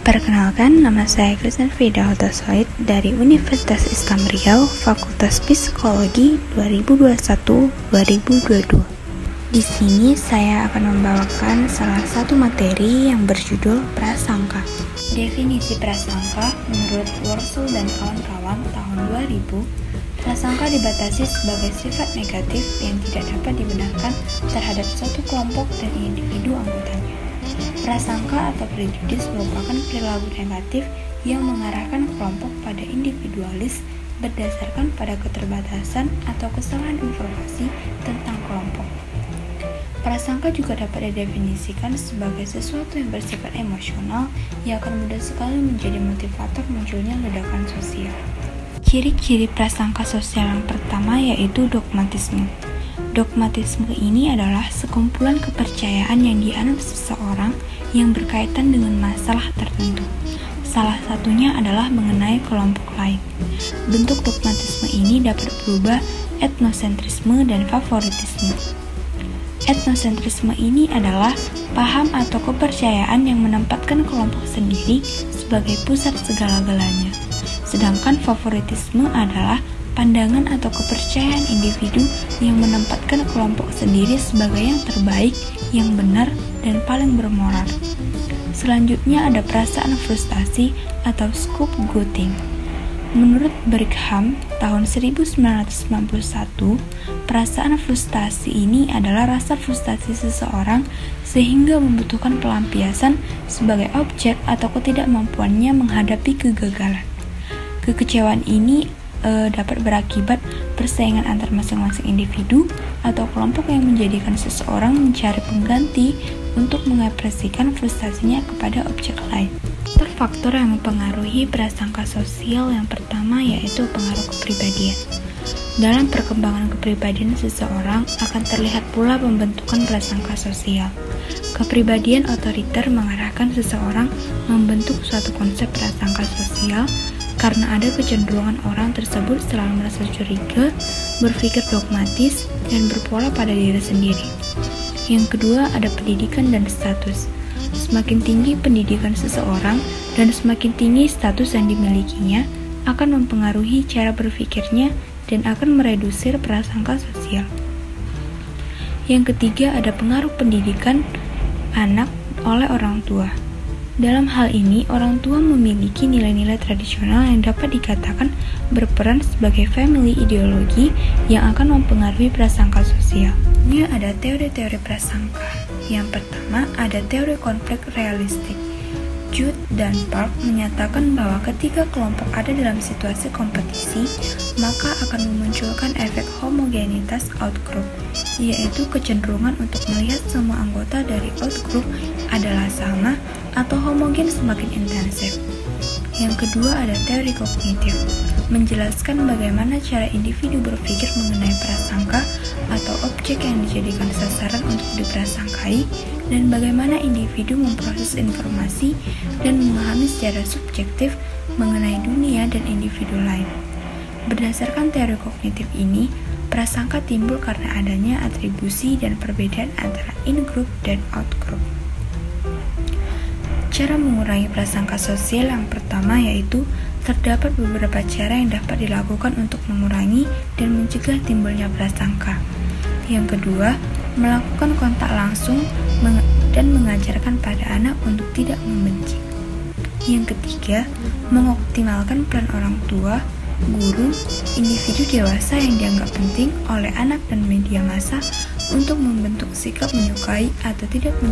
Perkenalkan, nama saya Kristen Frida Altasoid dari Universitas Islam Riau, Fakultas Psikologi 2021-2022. Di sini saya akan membawakan salah satu materi yang berjudul prasangka. Definisi prasangka menurut Worsul dan kawan-kawan tahun 2000, prasangka dibatasi sebagai sifat negatif yang tidak dapat dibenarkan terhadap suatu kelompok dan individu anggotanya. Prasangka atau prejudis merupakan perilaku negatif yang mengarahkan kelompok pada individualis berdasarkan pada keterbatasan atau kesalahan informasi tentang kelompok. Prasangka juga dapat didefinisikan sebagai sesuatu yang bersifat emosional yang akan mudah sekali menjadi motivator munculnya ledakan sosial. Ciri-ciri prasangka sosial yang pertama yaitu dogmatisme. Dogmatisme ini adalah sekumpulan kepercayaan yang dianut seseorang yang berkaitan dengan masalah tertentu. Salah satunya adalah mengenai kelompok lain. Bentuk dogmatisme ini dapat berubah etnosentrisme dan favoritisme. Etnosentrisme ini adalah paham atau kepercayaan yang menempatkan kelompok sendiri sebagai pusat segala-galanya. Sedangkan favoritisme adalah pandangan atau kepercayaan individu yang menempatkan kelompok sendiri sebagai yang terbaik, yang benar, dan paling bermoral. Selanjutnya ada perasaan frustasi atau scapegoating. Menurut Brigham tahun 1991, perasaan frustasi ini adalah rasa frustasi seseorang sehingga membutuhkan pelampiasan sebagai objek atau ketidakmampuannya menghadapi kegagalan. Kekecewaan ini e, dapat berakibat persaingan antar masing-masing individu atau kelompok yang menjadikan seseorang mencari pengganti untuk mengekspresikan frustasinya kepada objek lain. Faktor yang mempengaruhi prasangka sosial yang pertama yaitu pengaruh kepribadian. Dalam perkembangan kepribadian seseorang akan terlihat pula pembentukan prasangka sosial. Kepribadian otoriter mengarahkan seseorang membentuk suatu konsep prasangka sosial karena ada kecenderungan orang tersebut selalu merasa curiga, berpikir dogmatis, dan berpola pada diri sendiri. Yang kedua ada pendidikan dan status. Semakin tinggi pendidikan seseorang dan semakin tinggi status yang dimilikinya akan mempengaruhi cara berpikirnya dan akan meredusir prasangka sosial. Yang ketiga ada pengaruh pendidikan anak oleh orang tua. Dalam hal ini, orang tua memiliki nilai-nilai tradisional yang dapat dikatakan berperan sebagai family ideologi yang akan mempengaruhi prasangka sosial. Ini ada teori-teori prasangka. Yang pertama, ada teori konflik realistik. Jude dan Park menyatakan bahwa ketika kelompok ada dalam situasi kompetisi, maka akan memunculkan efek homogenitas outgroup, yaitu kecenderungan untuk melihat semua anggota dari outgroup adalah sama atau homogen semakin intensif. Yang kedua ada teori kognitif, menjelaskan bagaimana cara individu berpikir mengenai prasangka atau objek yang dijadikan sasaran untuk diprasangkai dan bagaimana individu memproses informasi dan memahami secara subjektif mengenai dunia dan individu lain. Berdasarkan teori kognitif ini, prasangka timbul karena adanya atribusi dan perbedaan antara in-group dan out-group. Cara mengurangi prasangka sosial yang pertama yaitu terdapat beberapa cara yang dapat dilakukan untuk mengurangi dan mencegah timbulnya prasangka. Yang kedua, melakukan kontak langsung dan mengajarkan pada anak untuk tidak membenci. Yang ketiga, mengoptimalkan peran orang tua, guru, individu dewasa yang dianggap penting oleh anak dan media massa untuk membentuk sikap menyukai atau tidak menyukai